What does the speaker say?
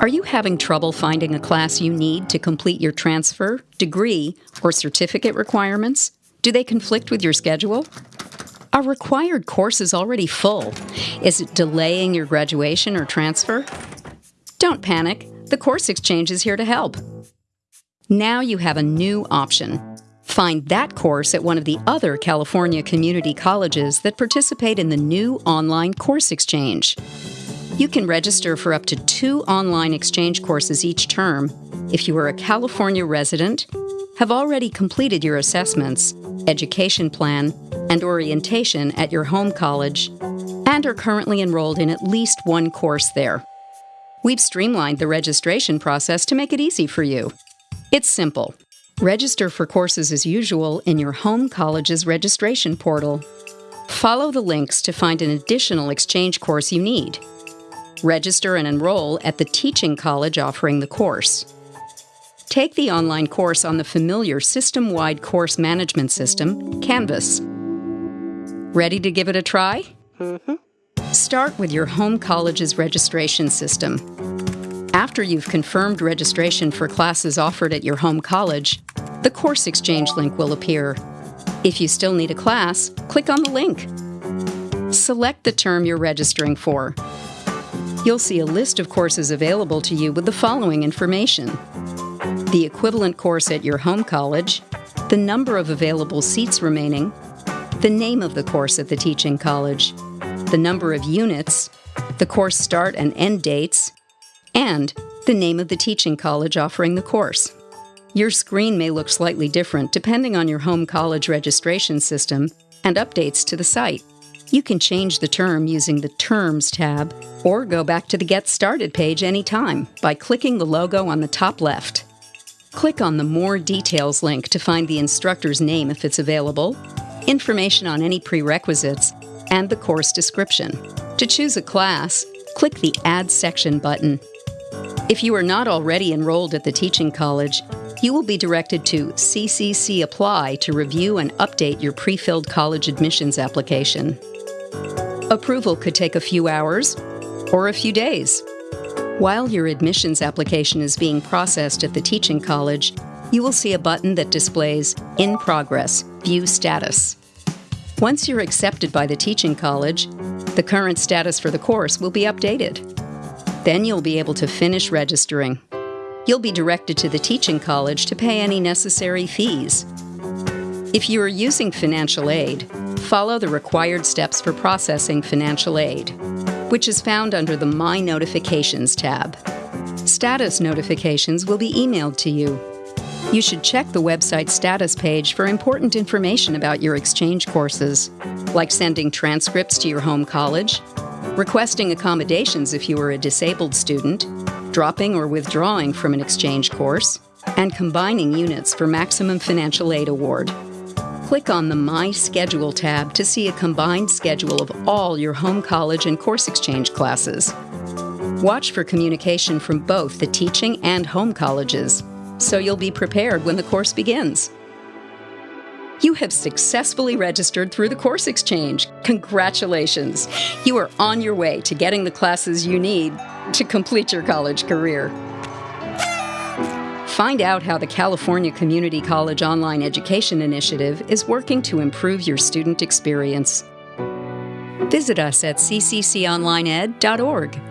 Are you having trouble finding a class you need to complete your transfer, degree, or certificate requirements? Do they conflict with your schedule? Are required courses already full? Is it delaying your graduation or transfer? Don't panic. The Course Exchange is here to help. Now you have a new option. Find that course at one of the other California community colleges that participate in the new online Course Exchange. You can register for up to two online exchange courses each term if you are a California resident, have already completed your assessments, education plan, and orientation at your home college, and are currently enrolled in at least one course there. We've streamlined the registration process to make it easy for you. It's simple. Register for courses as usual in your home college's registration portal. Follow the links to find an additional exchange course you need register and enroll at the teaching college offering the course. Take the online course on the familiar system wide course management system, Canvas. Ready to give it a try? Mm-hmm. Start with your home college's registration system. After you've confirmed registration for classes offered at your home college, the Course Exchange link will appear. If you still need a class, click on the link. Select the term you're registering for you'll see a list of courses available to you with the following information the equivalent course at your home college, the number of available seats remaining, the name of the course at the teaching college, the number of units, the course start and end dates, and the name of the teaching college offering the course. Your screen may look slightly different depending on your home college registration system and updates to the site. You can change the term using the Terms tab or go back to the Get Started page anytime by clicking the logo on the top left. Click on the More Details link to find the instructor's name if it's available, information on any prerequisites, and the course description. To choose a class, click the Add Section button. If you are not already enrolled at the teaching college, you will be directed to CCC Apply to review and update your pre filled college admissions application. Approval could take a few hours or a few days. While your admissions application is being processed at the teaching college, you will see a button that displays In Progress View Status. Once you're accepted by the teaching college, the current status for the course will be updated. Then you'll be able to finish registering. You'll be directed to the teaching college to pay any necessary fees. If you are using financial aid, follow the required steps for processing financial aid, which is found under the My Notifications tab. Status notifications will be emailed to you. You should check the website status page for important information about your exchange courses, like sending transcripts to your home college, requesting accommodations if you are a disabled student, dropping or withdrawing from an exchange course, and combining units for maximum financial aid award click on the My Schedule tab to see a combined schedule of all your home college and course exchange classes. Watch for communication from both the teaching and home colleges, so you'll be prepared when the course begins. You have successfully registered through the Course Exchange. Congratulations! You are on your way to getting the classes you need to complete your college career. Find out how the California Community College Online Education Initiative is working to improve your student experience. Visit us at ccconlineed.org.